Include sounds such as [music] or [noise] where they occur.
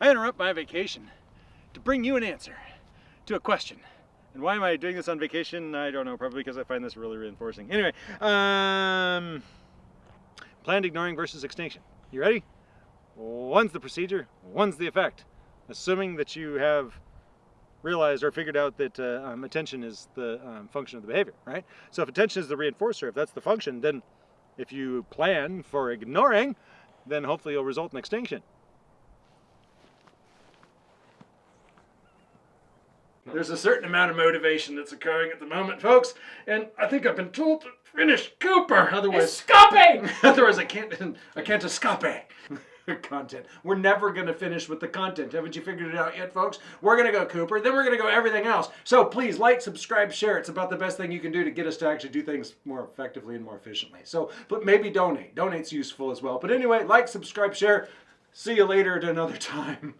I interrupt my vacation to bring you an answer to a question. And why am I doing this on vacation? I don't know, probably because I find this really reinforcing. Anyway, um, planned ignoring versus extinction. You ready? One's the procedure, one's the effect. Assuming that you have realized or figured out that uh, um, attention is the um, function of the behavior, right? So if attention is the reinforcer, if that's the function, then if you plan for ignoring, then hopefully you'll result in extinction. There's a certain amount of motivation that's occurring at the moment, folks, and I think I've been told to finish Cooper. Otherwise, Escaping! [laughs] otherwise I can't, [laughs] I can't escape. [laughs] content. We're never going to finish with the content. Haven't you figured it out yet, folks? We're going to go Cooper, then we're going to go everything else. So please like, subscribe, share. It's about the best thing you can do to get us to actually do things more effectively and more efficiently. So, but maybe donate. Donate's useful as well. But anyway, like, subscribe, share. See you later at another time.